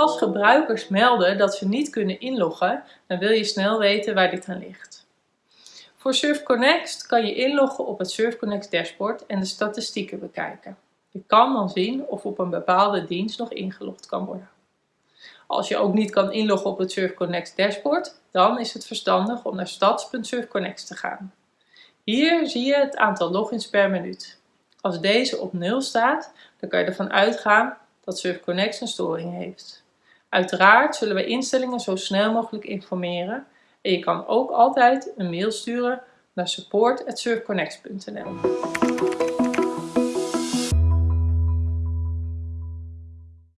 Als gebruikers melden dat ze niet kunnen inloggen, dan wil je snel weten waar dit aan ligt. Voor SurfConnect kan je inloggen op het SurfConnect dashboard en de statistieken bekijken. Je kan dan zien of op een bepaalde dienst nog ingelogd kan worden. Als je ook niet kan inloggen op het SurfConnect dashboard, dan is het verstandig om naar stads.surfconnect te gaan. Hier zie je het aantal logins per minuut. Als deze op 0 staat, dan kan je ervan uitgaan dat SurfConnect een storing heeft. Uiteraard zullen we instellingen zo snel mogelijk informeren. En je kan ook altijd een mail sturen naar support.surfconnect.nl